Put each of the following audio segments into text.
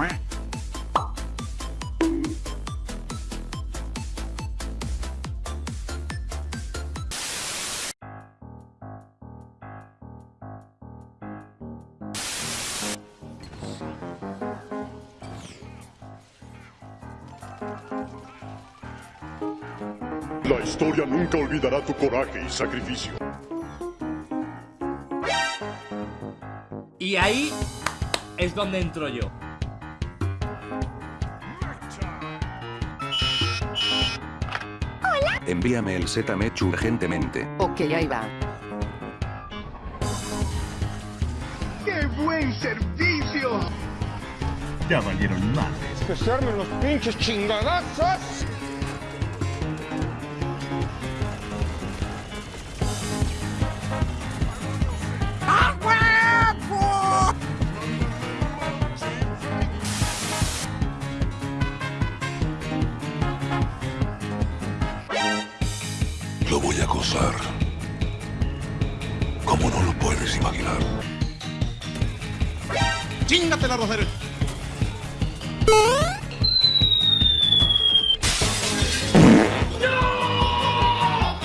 La historia nunca olvidará tu coraje y sacrificio. Y ahí es donde entro yo. Envíame el Z-Mech urgentemente. Ok, ahí va. ¡Qué buen servicio! Ya valieron madres. ¡Que se armen los pinches chingadazos! Lo voy a gozar. Como no lo puedes imaginar. ¡Chingatela, Rosario!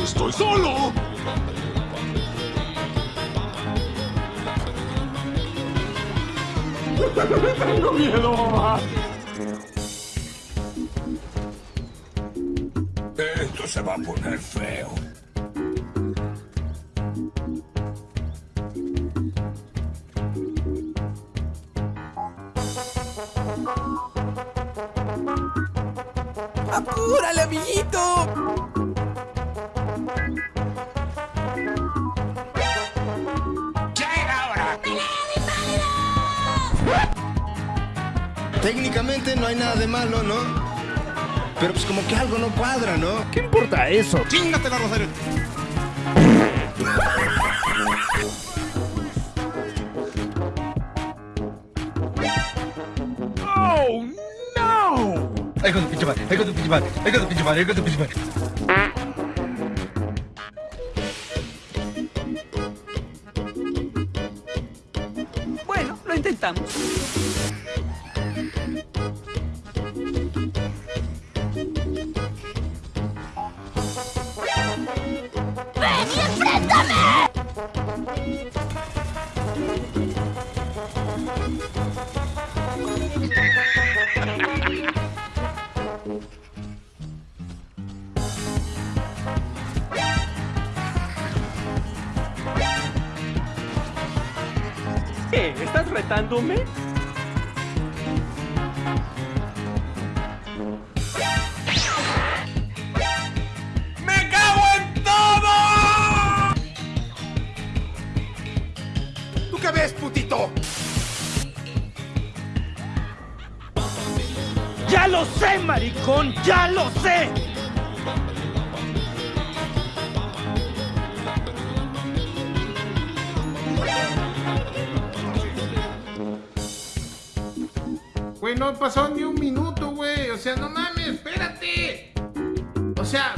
¡Estoy solo! ¡Tengo miedo, mamá! Esto se va a poner feo. ¡Apúrale, amiguito! Técnicamente no hay nada de malo, ¿no? Pero pues como que algo no cuadra, ¿no? ¿Qué importa eso? ¡Chingatela, Rosario! ¡Oh, no! ¡Ahí con tu pinche madre! ¡Ahí con tu pinche madre! ¡Ahí con tu pinche madre! ¡Ahí con tu pinche madre! ¿Estás retándome? ¡Me cago en todo! ¿Tú qué ves, putito? ¡Ya lo sé, maricón! ¡Ya lo sé! Güey, no ha pasado ni un minuto, güey. O sea, no mames, espérate. O sea,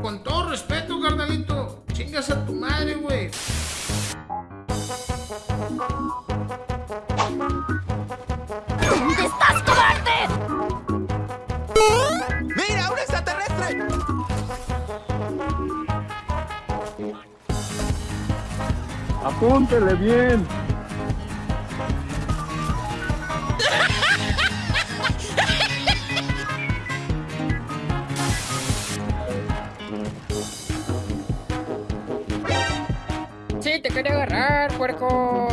con todo respeto, carnalito, chingas a tu madre, güey. ¿Dónde estás, cobarde? ¡Mira, un extraterrestre! Apúntele bien. Puerco.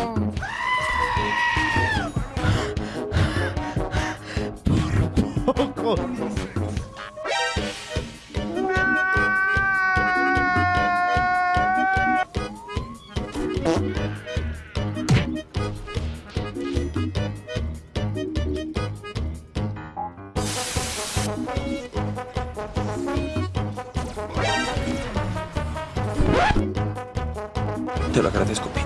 Te lo agradezco, Peter.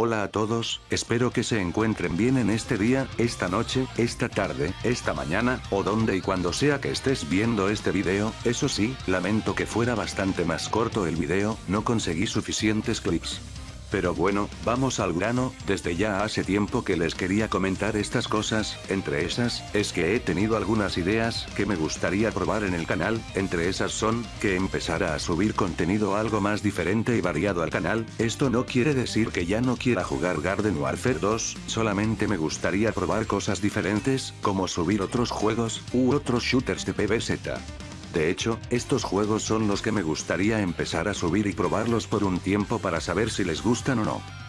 Hola a todos, espero que se encuentren bien en este día, esta noche, esta tarde, esta mañana, o donde y cuando sea que estés viendo este video, eso sí, lamento que fuera bastante más corto el video, no conseguí suficientes clips. Pero bueno, vamos al grano, desde ya hace tiempo que les quería comentar estas cosas, entre esas, es que he tenido algunas ideas que me gustaría probar en el canal, entre esas son, que empezara a subir contenido algo más diferente y variado al canal, esto no quiere decir que ya no quiera jugar Garden Warfare 2, solamente me gustaría probar cosas diferentes, como subir otros juegos, u otros shooters de PvZ. De hecho, estos juegos son los que me gustaría empezar a subir y probarlos por un tiempo para saber si les gustan o no.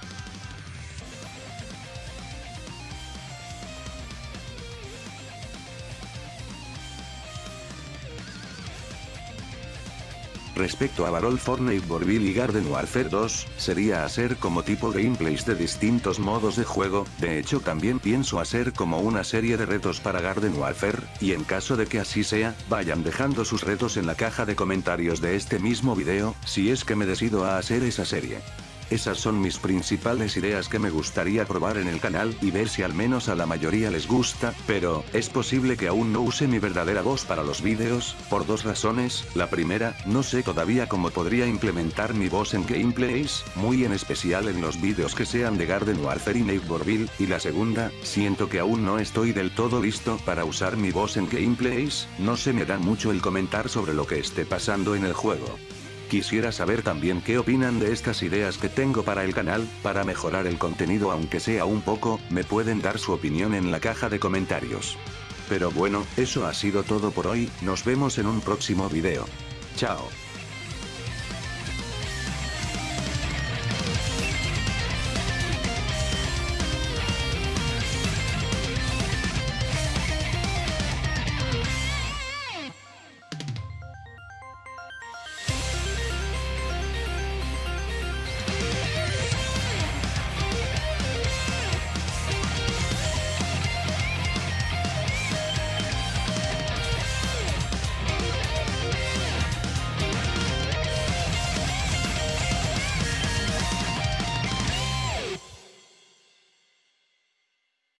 Respecto a Barol Fortnite Borville y Garden Warfare 2, sería hacer como tipo gameplays de distintos modos de juego, de hecho también pienso hacer como una serie de retos para Garden Warfare, y en caso de que así sea, vayan dejando sus retos en la caja de comentarios de este mismo video, si es que me decido a hacer esa serie. Esas son mis principales ideas que me gustaría probar en el canal y ver si al menos a la mayoría les gusta, pero, es posible que aún no use mi verdadera voz para los vídeos, por dos razones, la primera, no sé todavía cómo podría implementar mi voz en gameplays, muy en especial en los vídeos que sean de Garden Warfare y Neighborville, y la segunda, siento que aún no estoy del todo listo para usar mi voz en gameplays, no se me da mucho el comentar sobre lo que esté pasando en el juego. Quisiera saber también qué opinan de estas ideas que tengo para el canal, para mejorar el contenido aunque sea un poco, me pueden dar su opinión en la caja de comentarios. Pero bueno, eso ha sido todo por hoy, nos vemos en un próximo video. Chao.